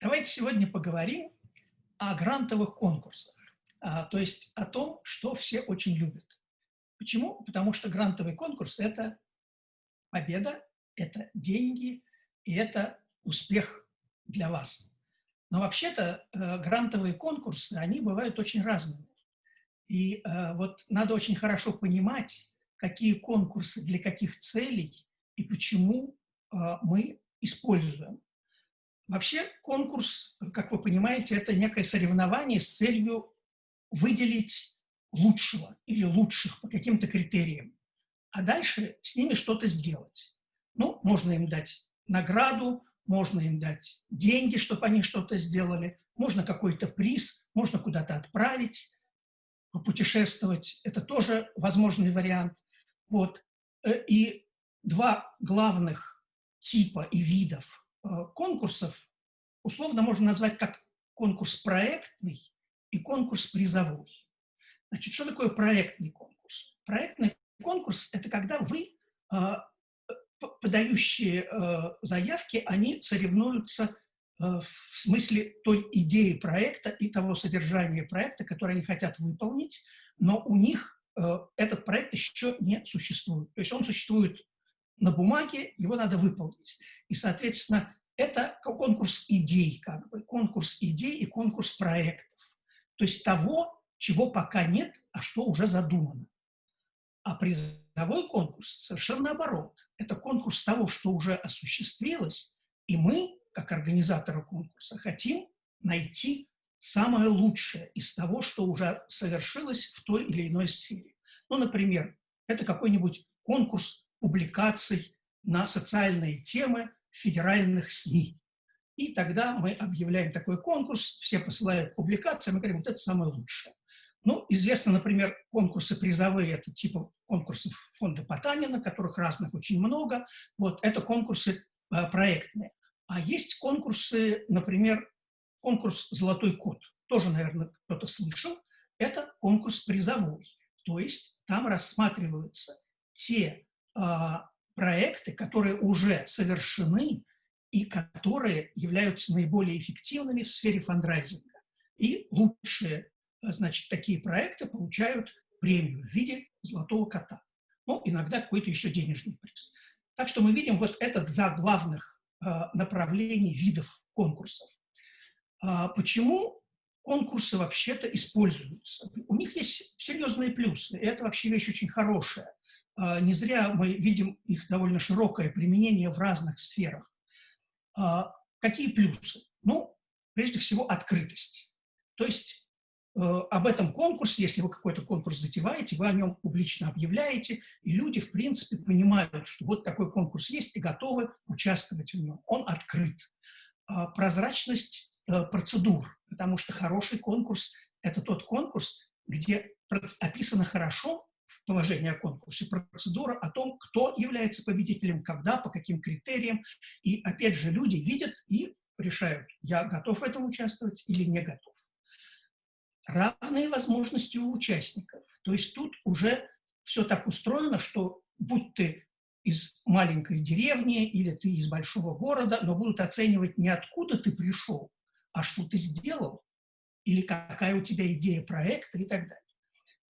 Давайте сегодня поговорим о грантовых конкурсах, а, то есть о том, что все очень любят. Почему? Потому что грантовый конкурс – это победа, это деньги и это успех для вас. Но вообще-то э, грантовые конкурсы, они бывают очень разными. И э, вот надо очень хорошо понимать, какие конкурсы для каких целей и почему э, мы используем. Вообще конкурс, как вы понимаете, это некое соревнование с целью выделить лучшего или лучших по каким-то критериям, а дальше с ними что-то сделать. Ну, можно им дать награду, можно им дать деньги, чтобы они что-то сделали, можно какой-то приз, можно куда-то отправить, попутешествовать. Это тоже возможный вариант. Вот. Э, и два главных типа и видов конкурсов условно можно назвать как конкурс проектный и конкурс призовой. Значит, что такое проектный конкурс? Проектный конкурс – это когда вы, э, подающие заявки, они соревнуются в смысле той идеи проекта и того содержания проекта, который они хотят выполнить, но у них Э, этот проект еще не существует. То есть он существует на бумаге, его надо выполнить. И, соответственно, это конкурс идей, как бы, конкурс идей и конкурс проектов. То есть того, чего пока нет, а что уже задумано. А призовой конкурс совершенно наоборот. Это конкурс того, что уже осуществилось, и мы, как организаторы конкурса, хотим найти самое лучшее из того, что уже совершилось в той или иной сфере. Ну, например, это какой-нибудь конкурс публикаций на социальные темы федеральных СМИ. И тогда мы объявляем такой конкурс, все посылают публикации, мы говорим, вот это самое лучшее. Ну, известно, например, конкурсы призовые, это типа конкурсов фонда Потанина, которых разных очень много. Вот, это конкурсы э, проектные. А есть конкурсы, например, конкурс «Золотой кот», тоже, наверное, кто-то слышал, это конкурс призовой. То есть там рассматриваются те проекты, которые уже совершены и которые являются наиболее эффективными в сфере фандрайзинга. И лучшие, значит, такие проекты получают премию в виде золотого кота. Ну, иногда какой-то еще денежный приз. Так что мы видим вот это два главных э, направления видов конкурсов. А почему конкурсы вообще-то используются? У них есть серьезные плюсы, и это вообще вещь очень хорошая. А, не зря мы видим их довольно широкое применение в разных сферах. А, какие плюсы? Ну, прежде всего, открытость. То есть э, об этом конкурсе, если вы какой-то конкурс затеваете, вы о нем публично объявляете, и люди, в принципе, понимают, что вот такой конкурс есть и готовы участвовать в нем. Он открыт. Прозрачность Э, процедур, потому что хороший конкурс – это тот конкурс, где описано хорошо в положении о конкурсе процедура о том, кто является победителем, когда, по каким критериям. И, опять же, люди видят и решают, я готов в этом участвовать или не готов. Равные возможности у участников. То есть тут уже все так устроено, что будь ты из маленькой деревни или ты из большого города, но будут оценивать не откуда ты пришел, а что ты сделал, или какая у тебя идея проекта и так далее.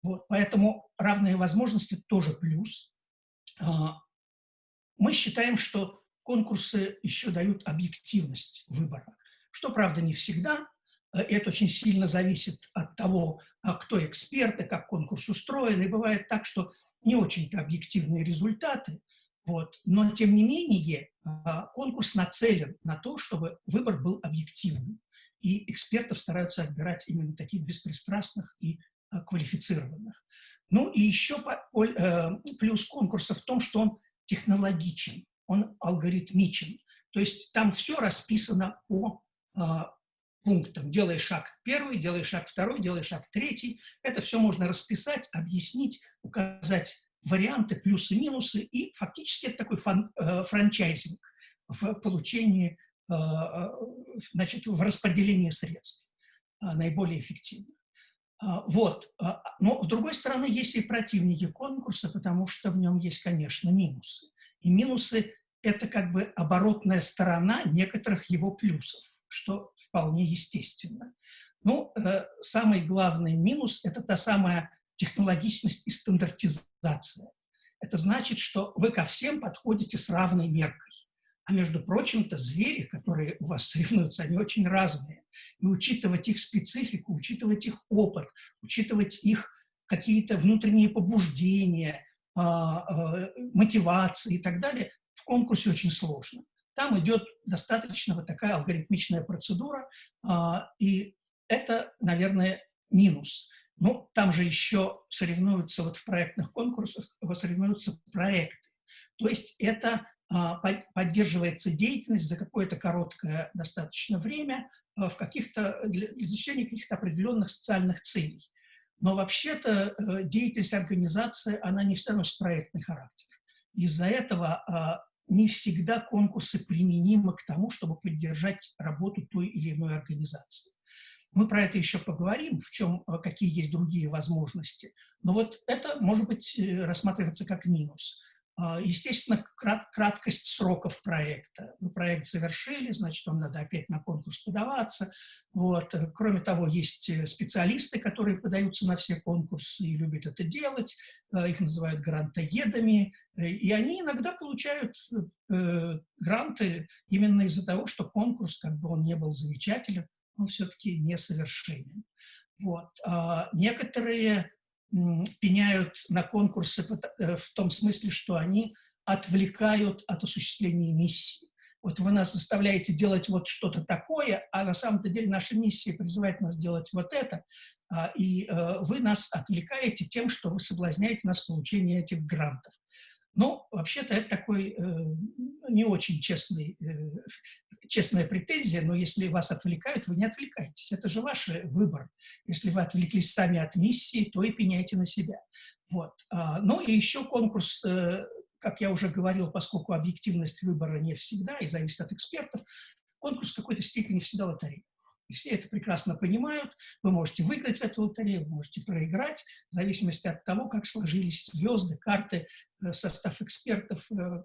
Вот, поэтому равные возможности тоже плюс. А, мы считаем, что конкурсы еще дают объективность выбора, что, правда, не всегда. Э, это очень сильно зависит от того, а кто эксперты, как конкурс устроен. И бывает так, что не очень-то объективные результаты, вот. Но, тем не менее, а, конкурс нацелен на то, чтобы выбор был объективным и экспертов стараются отбирать именно таких беспристрастных и квалифицированных. Ну и еще э, плюс конкурса в том, что он технологичен, он алгоритмичен. То есть там все расписано по а, пунктам. Делай шаг первый, делай шаг второй, делай шаг третий. Это все можно расписать, объяснить, указать варианты, плюсы, минусы. И фактически это такой фан, э, франчайзинг в получении Э, э, значит, в распределении средств э, наиболее эффективно. Вот. Но, с другой стороны, есть и противники конкурса, потому что в нем есть, конечно, минусы. И минусы – это как бы оборотная сторона некоторых его плюсов. что вполне естественно. Ну, э, самый главный минус – это та самая технологичность и стандартизация. Это значит, что вы ко всем подходите с равной меркой. А между прочим-то звери, которые у вас соревнуются, они очень разные. И учитывать их специфику, учитывать их опыт, учитывать их какие-то внутренние побуждения, а, а, мотивации и так далее, в конкурсе очень сложно. Там идет достаточно вот такая алгоритмичная процедура, а, и это, наверное, минус. Ну, там же еще соревнуются вот в проектных конкурсах, соревнуются проекты. То есть это поддерживается деятельность за какое-то короткое достаточно время а, в каких-то, для достижения каких-то определенных социальных целей. Но вообще-то э, деятельность организации, она не всегда носит проектный характер. Из-за этого а, не всегда конкурсы применимы к тому, чтобы поддержать работу той или иной организации. Мы про это еще поговорим, в чем, какие есть другие возможности. Но вот это может быть э, рассматриваться как минус. А, естественно, крат, краткость сроков проекта. Вы проект завершили, значит, вам надо опять на конкурс подаваться. Вот. Кроме того, есть э, специалисты, которые подаются на все конкурсы и любят это делать. Их называют грантоедами. И они иногда получают гранты именно из-за того, что конкурс, как бы он не был замечателен, он все-таки несовершенен. Вот. А некоторые пеняют на конкурсы э, в том смысле, что они отвлекают от осуществления миссии. Вот вы нас заставляете делать вот что-то такое, а на самом-то деле наша миссия призывает нас делать вот это, а, и э, вы нас отвлекаете тем, что вы соблазняете нас в получении этих грантов. Ну, вообще-то это такой э, не очень честный, э, честная претензия, но если вас отвлекают, вы не отвлекаетесь. Это же ваш выбор. Если вы отвлеклись сами от миссии, то и пеняйте на себя. Вот. А, ну и еще конкурс, э, как я уже говорил, поскольку объективность выбора не всегда и зависит от экспертов, конкурс в какой-то степени всегда лотерея. И все это прекрасно понимают. Вы можете выиграть в эту лотерею, вы можете проиграть, в зависимости от того, как сложились звезды, карты, э, состав экспертов, э,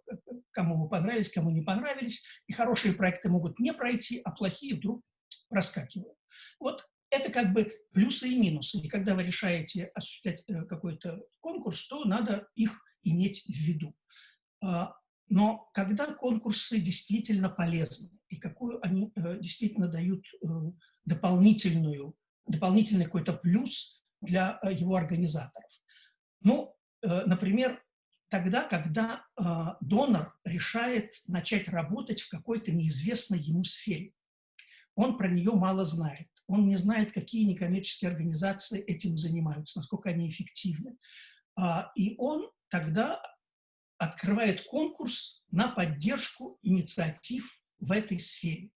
кому вы понравились, кому не понравились. И хорошие проекты могут не пройти, а плохие вдруг проскакивают. Вот это как бы плюсы и минусы. И когда вы решаете осуществлять э, какой-то конкурс, то надо их иметь в виду. А, но когда конкурсы действительно полезны, и какую они э, действительно дают э, дополнительную, дополнительный какой-то плюс для э, его организаторов. Ну, например, тогда, когда донор решает начать работать в какой-то неизвестной ему сфере. Он про нее мало знает. Он не знает, какие некоммерческие организации этим занимаются, насколько они эффективны. А, и он тогда открывает конкурс на поддержку инициатив в этой сфере.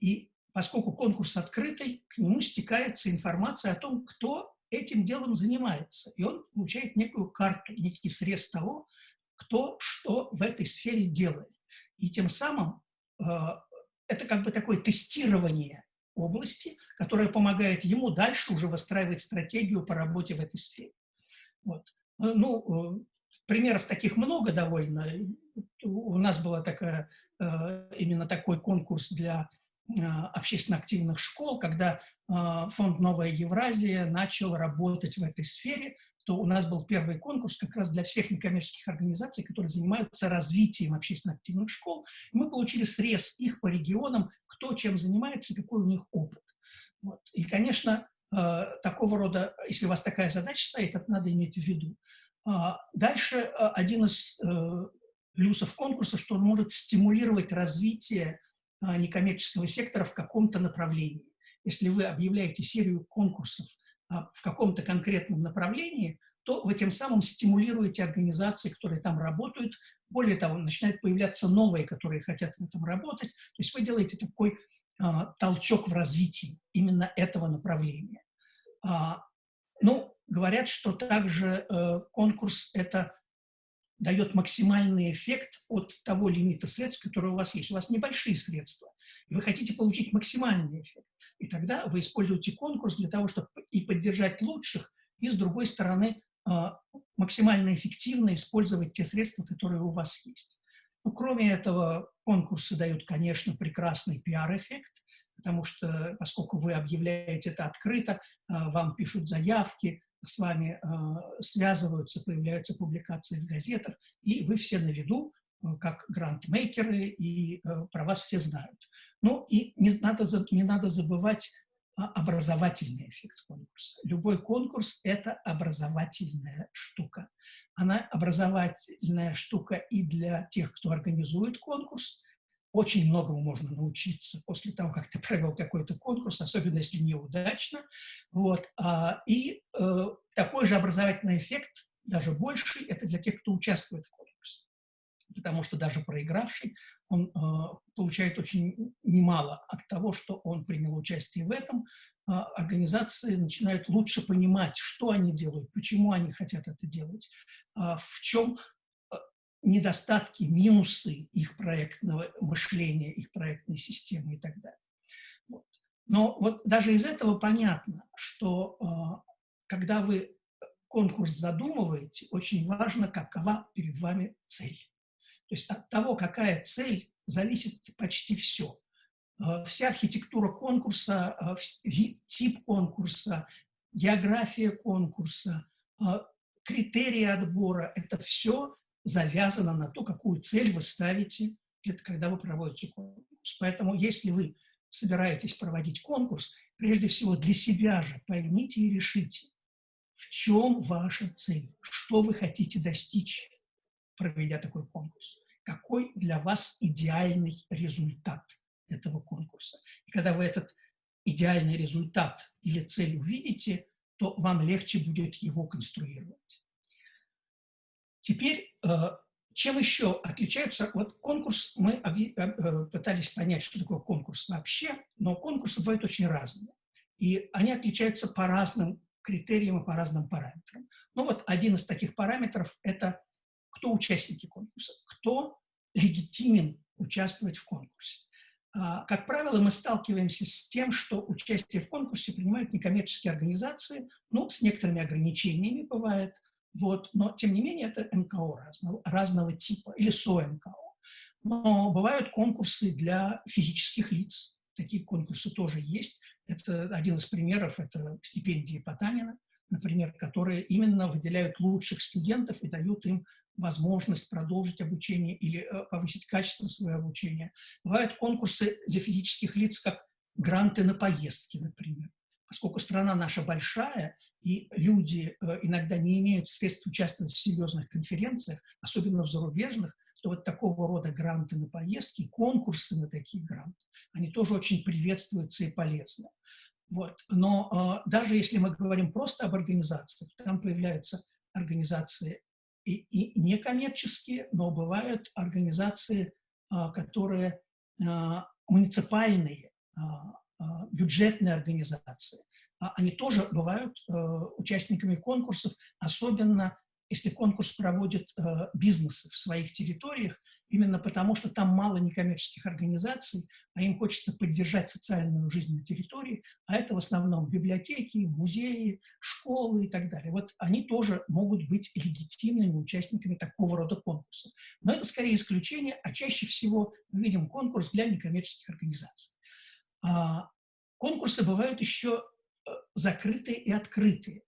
И поскольку конкурс открытый, к нему стекается информация о том, кто этим делом занимается. И он получает некую карту, некий срез того, кто что в этой сфере делает. И тем самым э, это как бы такое тестирование области, которое помогает ему дальше уже выстраивать стратегию по работе в этой сфере. Вот. Ну, э, примеров таких много довольно. У нас была такая, э, именно такой конкурс для э, общественно активных школ, когда э, фонд «Новая Евразия» начал работать в этой сфере, то у нас был первый конкурс как раз для всех некоммерческих организаций, которые занимаются развитием общественно активных школ. Мы получили срез их по регионам, кто чем занимается, какой у них опыт. Вот. И, конечно, такого рода, если у вас такая задача стоит, это надо иметь в виду. А, дальше а, один из э, плюсов конкурса, что он может стимулировать развитие а, некоммерческого сектора в каком-то направлении. Если вы объявляете серию конкурсов в каком-то конкретном направлении, то вы тем самым стимулируете организации, которые там работают. Более того, начинают появляться новые, которые хотят в этом работать. То есть вы делаете такой толчок в развитии именно этого направления. Ну, Говорят, что также э, конкурс это дает максимальный эффект от того лимита средств, который у вас есть. У вас небольшие средства, и вы хотите получить максимальный эффект. И тогда вы используете конкурс для того, чтобы и поддержать лучших, и, с другой стороны, э, максимально эффективно использовать те средства, которые у вас есть. Ну, кроме этого, конкурсы дают, конечно, прекрасный пиар-эффект. потому что, поскольку вы объявляете это открыто, вам пишут заявки, с вами связываются, появляются публикации в газетах, и вы все на виду, как грантмейкеры, и про вас все знают. Ну и не надо, не надо забывать образовательный эффект конкурса. Любой конкурс – это образовательная штука. Она образовательная штука и для тех, кто организует конкурс. Очень многому можно научиться после того, как ты провел какой-то конкурс, особенно если неудачно. Вот. А, и э, такой же образовательный эффект, даже больший, это для тех, кто участвует в конкурсе. Потому что даже проигравший, он э, получает очень немало от того, что он принял участие в этом, а, организации начинают лучше понимать, что они делают, почему они хотят это делать, а, в чем недостатки, минусы их проектного мышления, их проектной системы и так далее. Вот. Но вот даже из этого понятно, что когда вы конкурс задумываете, очень важно, какова перед вами цель. То есть от того, какая цель, зависит почти все. Э, вся архитектура конкурса, э, тип конкурса, география конкурса, критерии отбора – это все завязано на то, какую цель вы ставите, когда вы проводите конкурс. Поэтому если вы собираетесь проводить конкурс, прежде всего для себя же поймите и решите, в чем ваша цель, что вы хотите достичь, проведя такой конкурс, какой для вас идеальный результат – этого конкурса. И когда вы этот идеальный результат или цель увидите, то вам легче будет его конструировать. Теперь, э, чем еще отличаются, вот конкурс, мы э, пытались понять, что такое конкурс вообще, но конкурсы бывают очень разные. И они отличаются по разным критериям и по разным параметрам. Ну вот один из таких параметров – это кто участники конкурса, кто легитимен участвовать в конкурсе. А, как правило, мы сталкиваемся с тем, что участие в конкурсе принимают некоммерческие организации, ну, с некоторыми ограничениями бывает, вот, но, тем не менее, это НКО разного, разного типа или СОНКО. Но бывают конкурсы для физических лиц, такие конкурсы тоже есть. Это один из примеров, это стипендии Потанина, например, которые именно выделяют лучших студентов и дают им возможность продолжить обучение или э, повысить качество своего обучения. Бывают конкурсы для физических лиц, как гранты на поездки, например. Поскольку страна наша большая, и люди э, иногда не имеют средств участвовать в серьезных конференциях, особенно в зарубежных, то вот такого рода гранты на поездки, конкурсы на такие гранты, они тоже очень приветствуются и полезны. Вот. Но э, даже если мы говорим просто об организациях, там появляются организации и, и некоммерческие, но бывают организации, а, которые а, муниципальные, а, бюджетные организации. Они тоже бывают участниками конкурсов, особенно если конкурс проводит бизнесы в своих территориях, именно потому что там мало некоммерческих организаций, а им хочется поддержать социальную жизнь на территории, а это в основном библиотеки, музеи, школы и так далее. Вот они тоже могут быть легитимными участниками такого рода конкурсов. Но это скорее исключение, а чаще всего мы видим конкурс для некоммерческих организаций. А, конкурсы бывают еще э, закрытые и открытые.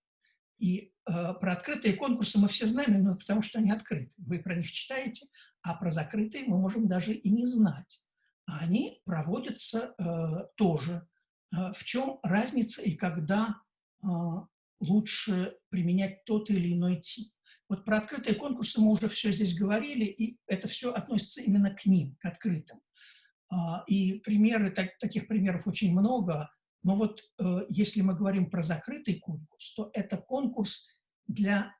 И э, про открытые конкурсы мы все знаем именно потому, что они открыты. Вы про них читаете, а про закрытые мы можем даже и не знать. Они проводятся э, тоже. В чем разница и когда лучше применять тот или иной тип? Вот про открытые конкурсы мы уже все здесь говорили, и это все относится именно к ним, к открытым. Э, и примеры, так, таких примеров очень много, но вот э, если мы говорим про закрытый конкурс, то это конкурс для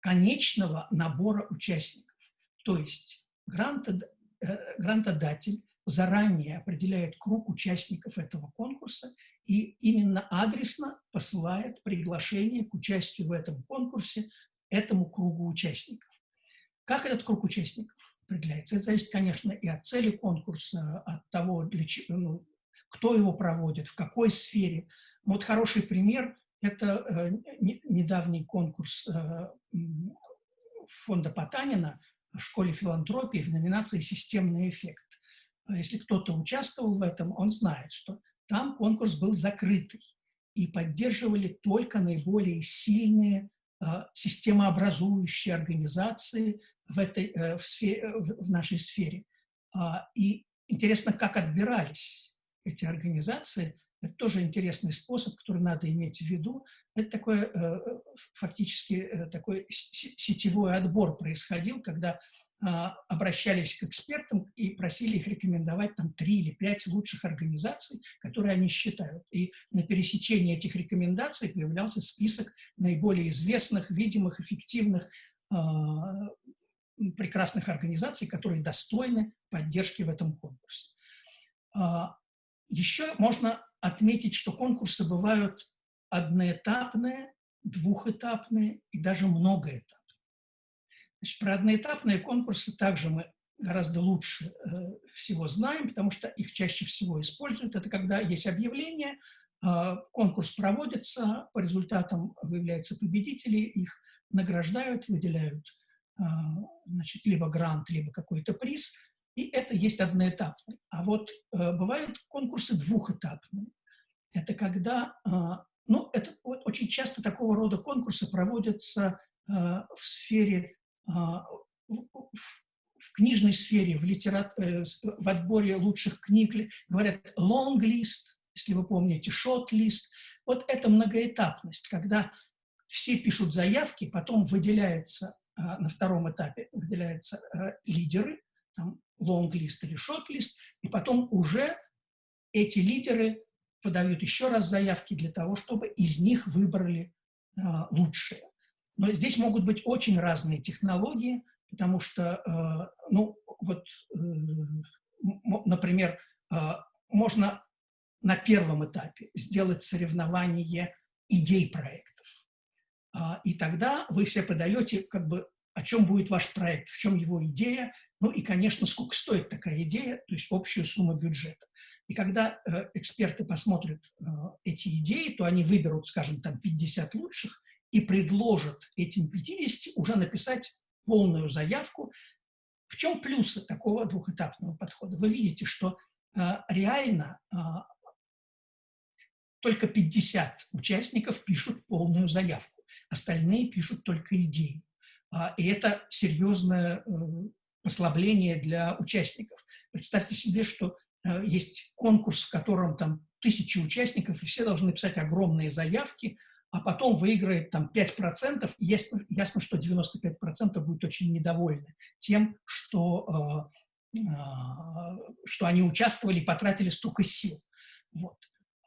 конечного набора участников. То есть э, грантодатель заранее определяет круг участников этого конкурса и именно адресно посылает приглашение к участию в этом конкурсе этому кругу участников. Как этот круг участников определяется? Это зависит, конечно, и от цели конкурса, от того, для чего, ну, кто его проводит, в какой сфере. Вот хороший пример – это э, недавний конкурс э, фонда Потанина в школе филантропии в номинации «Системный эффект». Если кто-то участвовал в этом, он знает, что там конкурс был закрытый, и поддерживали только наиболее сильные системообразующие организации в, этой, в, сфере, в нашей сфере. И интересно, как отбирались эти организации. Это тоже интересный способ, который надо иметь в виду. Это такой, э, фактически, э, такой сетевой отбор происходил, когда а, обращались к экспертам и просили их рекомендовать там три или пять лучших организаций, которые они считают. И на пересечении этих рекомендаций появлялся список наиболее известных, видимых, эффективных, а, прекрасных организаций, которые достойны поддержки в этом конкурсе. А, еще можно отметить, что конкурсы бывают одноэтапные, двухэтапные и даже многоэтапные. Значит, про одноэтапные конкурсы также мы гораздо лучше э, всего знаем, потому что их чаще всего используют. Это когда есть объявление, э, конкурс проводится, по результатам выявляются победители, их награждают, выделяют значит, либо грант, либо какой-то приз, и это есть одноэтапный. А вот э, бывают конкурсы двухэтапные. Это когда, э, ну, это вот очень часто такого рода конкурсы проводятся э, в сфере а, в книжной сфере, в, литерат... Э, в отборе лучших книг говорят long list, если вы помните, short list. Вот это многоэтапность, когда все пишут заявки, потом выделяется а, на втором этапе выделяются э, лидеры, там list или list, и потом уже эти лидеры подают еще раз заявки для того, чтобы из них выбрали а, лучшие. Но здесь могут быть очень разные технологии, потому что, э, ну, вот, э, например, э, можно на первом этапе сделать соревнование идей проектов. А, и тогда вы все подаете, как бы, о чем будет ваш проект, в чем его идея, ну и, конечно, сколько стоит такая идея, то есть общую сумму бюджета. И когда эксперты посмотрят эти идеи, то они выберут, скажем, там 50 лучших, и предложат этим 50 уже написать полную заявку. В чем плюсы такого двухэтапного подхода? Вы видите, что э, реально э, только 50 участников пишут полную заявку, остальные пишут только идеи. А, и это серьезное э, послабление для участников. Представьте себе, что э, есть конкурс, в котором там тысячи участников, и все должны писать огромные заявки – а потом выиграет там 5%, и ясно, ясно что 95% будет очень недовольны тем, что, э, э, что они участвовали и потратили столько сил. Вот.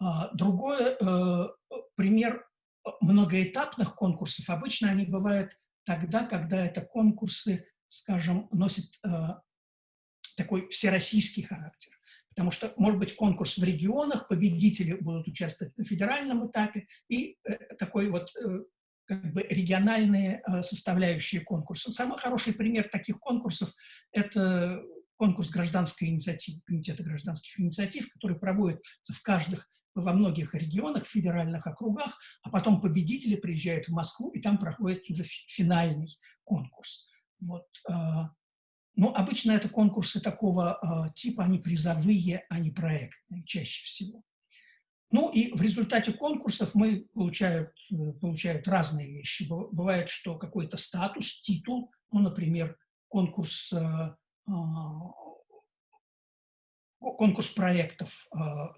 А другой э, пример многоэтапных конкурсов. Обычно они бывают тогда, когда это конкурсы, скажем, носят э, такой всероссийский характер потому что, может быть, конкурс в регионах, победители будут участвовать на федеральном этапе, и э, такой вот э, как бы региональные э, составляющие конкурса. Самый хороший пример таких конкурсов – это конкурс гражданской инициативы, Комитета гражданских инициатив, который проводится в каждых во многих регионах, федеральных округах, а потом победители приезжают в Москву, и там проходит уже финальный конкурс. Вот. Но обычно это конкурсы такого э, типа, они призовые, а не проектные, чаще всего. Ну и в результате конкурсов мы получают, э, получают разные вещи. Бывает, что какой-то статус, титул, ну, например, конкурс, э, э, конкурс проектов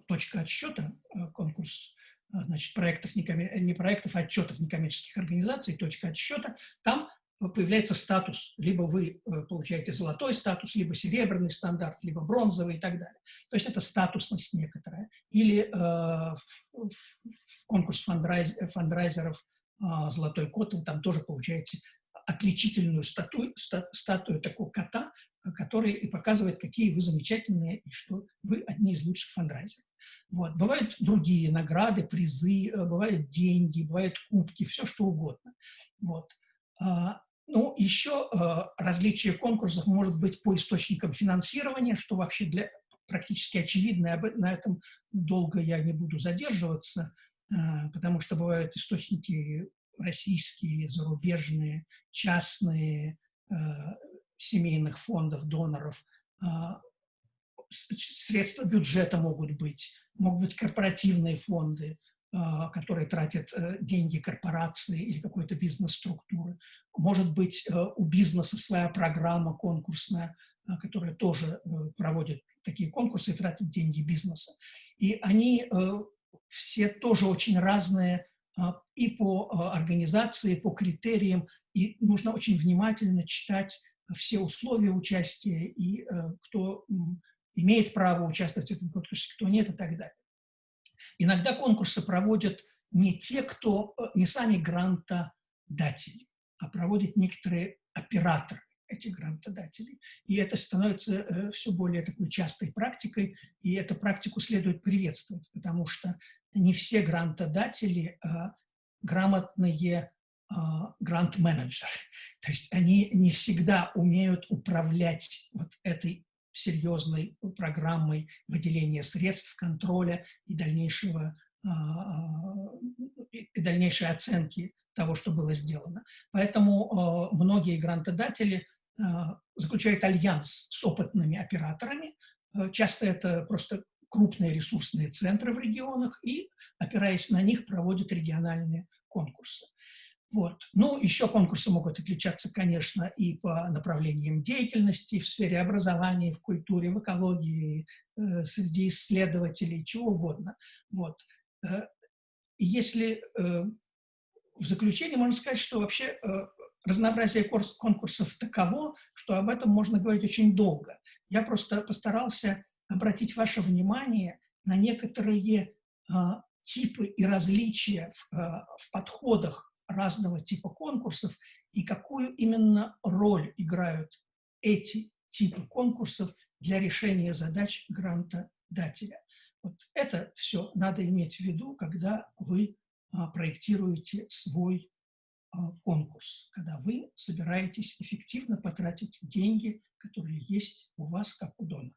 «Точка отсчета», конкурс значит, проектов, не проектов, а отчетов некоммерческих организаций, точка отсчета, там появляется статус. Либо вы э, получаете золотой статус, либо серебряный стандарт, либо бронзовый и так далее. То есть это статусность некоторая. Или э, в, в конкурс фандрайз, фандрайзеров э, «Золотой кот» вы там тоже получаете отличительную статую, статую такого кота, который и показывает, какие вы замечательные и что вы одни из лучших фандрайзеров. Вот. Бывают другие награды, призы, э, бывают деньги, бывают кубки, все что угодно. Вот. А, ну, еще э, различие конкурсов может быть по источникам финансирования, что вообще для, практически очевидно, об, на этом долго я не буду задерживаться, э, потому что бывают источники российские, зарубежные, частные, э, семейных фондов, доноров. Э, средства бюджета могут быть, могут быть корпоративные фонды, а, которые тратят э, деньги корпорации или какой-то бизнес-структуры. Может быть, э, у бизнеса своя программа конкурсная, а, которая тоже э, проводит такие конкурсы и тратит деньги бизнеса. И они все тоже очень разные а, и по организации, и по критериям, и нужно очень внимательно читать все условия участия и кто имеет право участвовать в этом конкурсе, кто нет и так далее. Иногда конкурсы проводят не те, кто, э, не сами грантодатели, а проводят некоторые операторы этих грантодателей. И это становится э, все более такой частой практикой, и эту практику следует приветствовать, потому что не все грантодатели а, грамотные грант-менеджеры. То есть они не всегда умеют управлять вот этой серьезной программой выделения средств, контроля и дальнейшего а, а, и дальнейшей оценки того, что было сделано. Поэтому а, многие грантодатели заключают альянс с опытными операторами. Часто это просто крупные ресурсные центры в регионах и, опираясь на них, проводят региональные конкурсы. Вот. Ну, еще конкурсы могут отличаться, конечно, и по направлениям деятельности в сфере образования, в культуре, в экологии, э, среди исследователей, чего угодно. Вот. Э, если э, в заключение можно сказать, что вообще э, разнообразие конкурсов таково, что об этом можно говорить очень долго. Я просто постарался обратить ваше внимание на некоторые э, типы и различия в, э, в подходах разного типа конкурсов и какую именно роль играют эти типы конкурсов для решения задач грантодателя. Вот это все надо иметь в виду, когда вы а, проектируете свой а, конкурс, когда вы собираетесь эффективно потратить деньги, которые есть у вас как у донора.